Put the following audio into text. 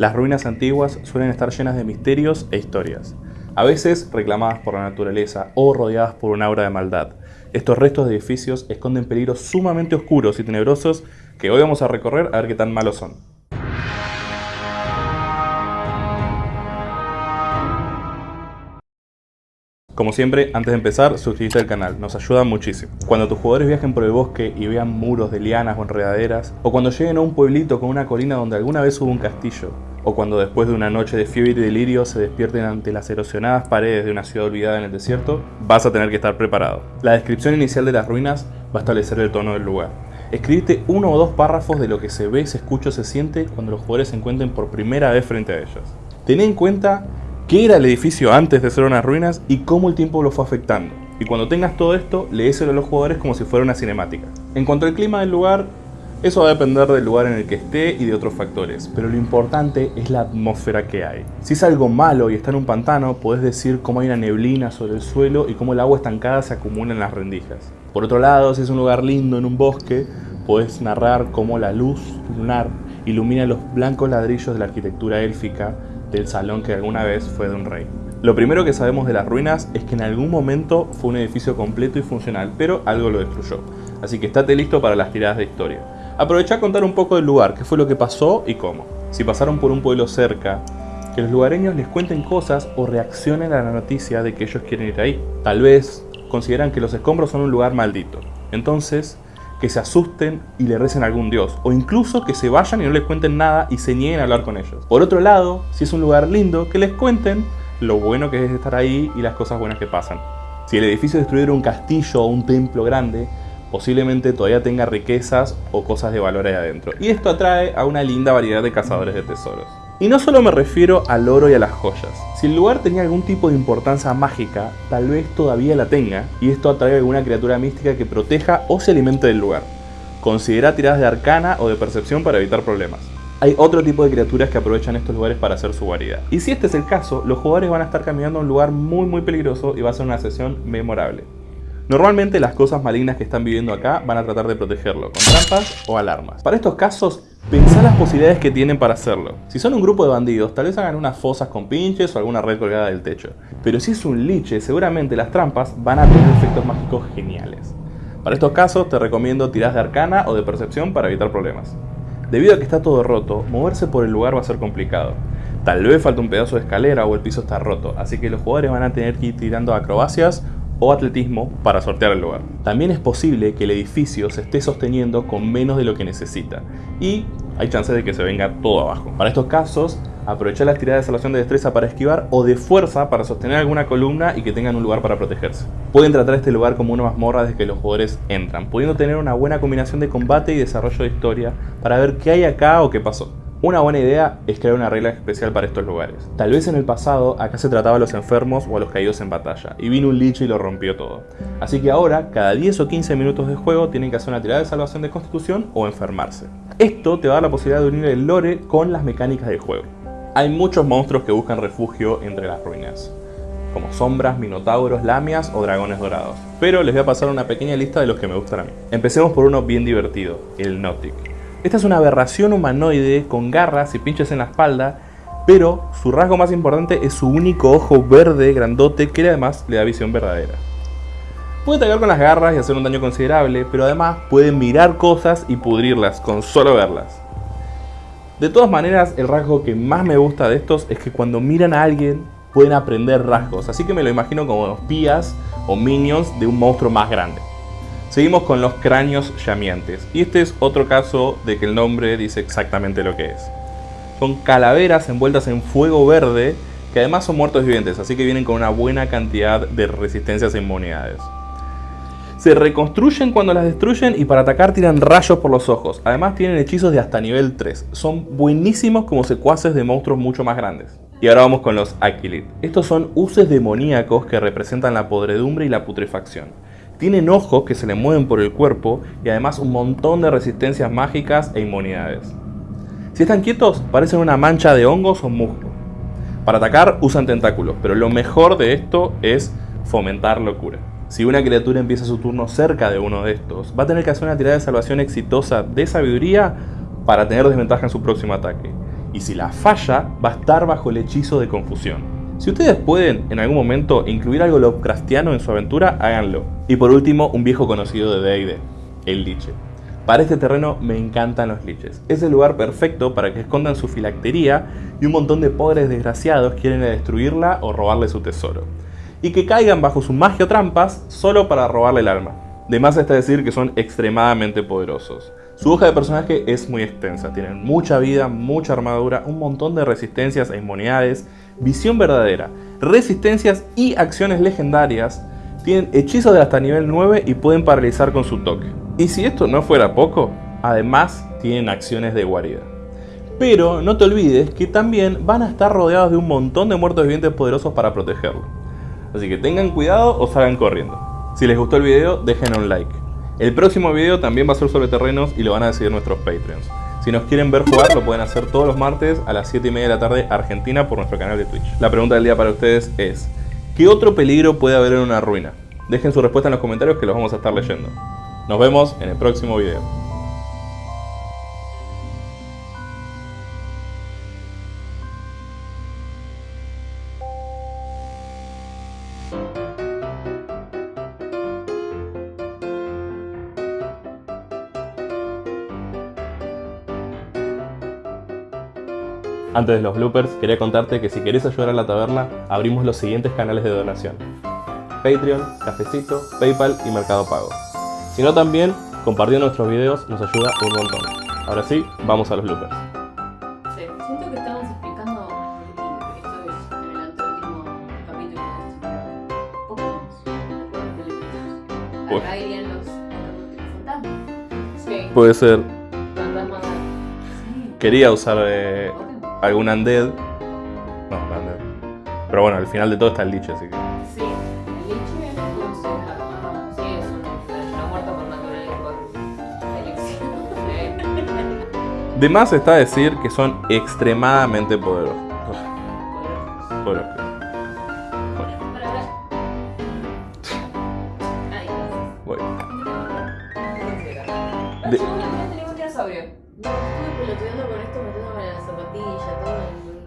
Las ruinas antiguas suelen estar llenas de misterios e historias, a veces reclamadas por la naturaleza o rodeadas por un aura de maldad. Estos restos de edificios esconden peligros sumamente oscuros y tenebrosos que hoy vamos a recorrer a ver qué tan malos son. Como siempre, antes de empezar, suscríbete al canal, nos ayuda muchísimo. Cuando tus jugadores viajen por el bosque y vean muros de lianas o enredaderas, o cuando lleguen a un pueblito con una colina donde alguna vez hubo un castillo, o cuando después de una noche de fiebre y delirio se despierten ante las erosionadas paredes de una ciudad olvidada en el desierto, vas a tener que estar preparado. La descripción inicial de las ruinas va a establecer el tono del lugar. Escribite uno o dos párrafos de lo que se ve, se escucha o se siente cuando los jugadores se encuentren por primera vez frente a ellos. Ten en cuenta qué era el edificio antes de ser unas ruinas y cómo el tiempo lo fue afectando. Y cuando tengas todo esto, leéselo a los jugadores como si fuera una cinemática. En cuanto al clima del lugar, eso va a depender del lugar en el que esté y de otros factores, pero lo importante es la atmósfera que hay. Si es algo malo y está en un pantano, puedes decir cómo hay una neblina sobre el suelo y cómo el agua estancada se acumula en las rendijas. Por otro lado, si es un lugar lindo en un bosque, puedes narrar cómo la luz lunar ilumina los blancos ladrillos de la arquitectura élfica del salón que alguna vez fue de un rey. Lo primero que sabemos de las ruinas es que en algún momento fue un edificio completo y funcional, pero algo lo destruyó. Así que estate listo para las tiradas de historia. Aprovecha a contar un poco del lugar, qué fue lo que pasó y cómo. Si pasaron por un pueblo cerca, que los lugareños les cuenten cosas o reaccionen a la noticia de que ellos quieren ir ahí. Tal vez consideran que los escombros son un lugar maldito. Entonces, que se asusten y le recen a algún dios, o incluso que se vayan y no les cuenten nada y se nieguen a hablar con ellos. Por otro lado, si es un lugar lindo, que les cuenten lo bueno que es estar ahí y las cosas buenas que pasan. Si el edificio destruyera un castillo o un templo grande, posiblemente todavía tenga riquezas o cosas de valor ahí adentro. Y esto atrae a una linda variedad de cazadores de tesoros. Y no solo me refiero al oro y a las joyas. Si el lugar tenía algún tipo de importancia mágica, tal vez todavía la tenga, y esto atrae a alguna criatura mística que proteja o se alimente del lugar. Considera tiradas de arcana o de percepción para evitar problemas. Hay otro tipo de criaturas que aprovechan estos lugares para hacer su guarida. Y si este es el caso, los jugadores van a estar caminando a un lugar muy muy peligroso y va a ser una sesión memorable. Normalmente las cosas malignas que están viviendo acá van a tratar de protegerlo, con trampas o alarmas. Para estos casos, pensá las posibilidades que tienen para hacerlo. Si son un grupo de bandidos, tal vez hagan unas fosas con pinches o alguna red colgada del techo. Pero si es un liche, seguramente las trampas van a tener efectos mágicos geniales. Para estos casos te recomiendo tiras de arcana o de percepción para evitar problemas. Debido a que está todo roto, moverse por el lugar va a ser complicado. Tal vez falta un pedazo de escalera o el piso está roto, así que los jugadores van a tener que ir tirando acrobacias o atletismo para sortear el lugar. También es posible que el edificio se esté sosteniendo con menos de lo que necesita y hay chances de que se venga todo abajo. Para estos casos, aprovechar las tiradas de salvación de destreza para esquivar o de fuerza para sostener alguna columna y que tengan un lugar para protegerse. Pueden tratar este lugar como una mazmorra desde que los jugadores entran, pudiendo tener una buena combinación de combate y desarrollo de historia para ver qué hay acá o qué pasó. Una buena idea es crear una regla especial para estos lugares. Tal vez en el pasado acá se trataba a los enfermos o a los caídos en batalla, y vino un lich y lo rompió todo. Así que ahora, cada 10 o 15 minutos de juego tienen que hacer una tirada de salvación de constitución o enfermarse. Esto te va a dar la posibilidad de unir el lore con las mecánicas del juego. Hay muchos monstruos que buscan refugio entre las ruinas, como sombras, minotauros, lamias o dragones dorados. Pero les voy a pasar una pequeña lista de los que me gustan a mí. Empecemos por uno bien divertido, el Nautic. Esta es una aberración humanoide con garras y pinches en la espalda, pero su rasgo más importante es su único ojo verde grandote que además le da visión verdadera. Puede atacar con las garras y hacer un daño considerable, pero además puede mirar cosas y pudrirlas con solo verlas. De todas maneras, el rasgo que más me gusta de estos es que cuando miran a alguien pueden aprender rasgos, así que me lo imagino como espías o minions de un monstruo más grande. Seguimos con los cráneos llameantes. Y este es otro caso de que el nombre dice exactamente lo que es. Son calaveras envueltas en fuego verde que además son muertos vivientes, así que vienen con una buena cantidad de resistencias e inmunidades. Se reconstruyen cuando las destruyen y para atacar tiran rayos por los ojos. Además tienen hechizos de hasta nivel 3. Son buenísimos como secuaces de monstruos mucho más grandes. Y ahora vamos con los Aquilid. Estos son uses demoníacos que representan la podredumbre y la putrefacción. Tienen ojos que se le mueven por el cuerpo y además un montón de resistencias mágicas e inmunidades. Si están quietos, parecen una mancha de hongos o musgo. Para atacar usan tentáculos, pero lo mejor de esto es fomentar locura. Si una criatura empieza su turno cerca de uno de estos, va a tener que hacer una tirada de salvación exitosa de sabiduría para tener desventaja en su próximo ataque. y si la falla, va a estar bajo el hechizo de confusión. Si ustedes pueden en algún momento incluir algo Lovecraftiano en su aventura, háganlo. Y por último, un viejo conocido de D&D, el liche. Para este terreno me encantan los liches. Es el lugar perfecto para que escondan su filactería y un montón de pobres desgraciados quieren destruirla o robarle su tesoro. Y que caigan bajo su magia o trampas solo para robarle el alma. De más está decir que son extremadamente poderosos. Su hoja de personaje es muy extensa, tienen mucha vida, mucha armadura, un montón de resistencias e inmunidades, visión verdadera, resistencias y acciones legendarias, tienen hechizos de hasta nivel 9 y pueden paralizar con su toque. Y si esto no fuera poco, además tienen acciones de guarida. Pero no te olvides que también van a estar rodeados de un montón de muertos vivientes poderosos para protegerlo. Así que tengan cuidado o salgan corriendo. Si les gustó el video, dejen un like. El próximo video también va a ser sobre terrenos y lo van a decidir nuestros Patreons. Si nos quieren ver jugar, lo pueden hacer todos los martes a las 7 y media de la tarde Argentina por nuestro canal de Twitch. La pregunta del día para ustedes es, ¿qué otro peligro puede haber en una ruina? Dejen su respuesta en los comentarios que los vamos a estar leyendo. Nos vemos en el próximo video. Antes de los bloopers, quería contarte que si querés ayudar a la taberna, abrimos los siguientes canales de donación. Patreon, Cafecito, Paypal y Mercado Pago. Si no también, compartiendo nuestros videos nos ayuda un montón. Ahora sí, vamos a los bloopers. Sí, siento que estamos explicando esto es en el anteúltimo capítulo de poco Uy. Acá irían los fantasmas. Sí. Puede ser, Fantasmas. Sí. quería usar eh, algún undead. No, no undead. Pero bueno, al final de todo está el liche, así que... Sí, el liche ser la- sí, es un- una muerta por naturaleza por. De más está decir que son extremadamente poderosos. Poderosos. Ay, voy. gracias. De- no estuve pelotudeando con esto, metiéndome en la zapatilla, todo en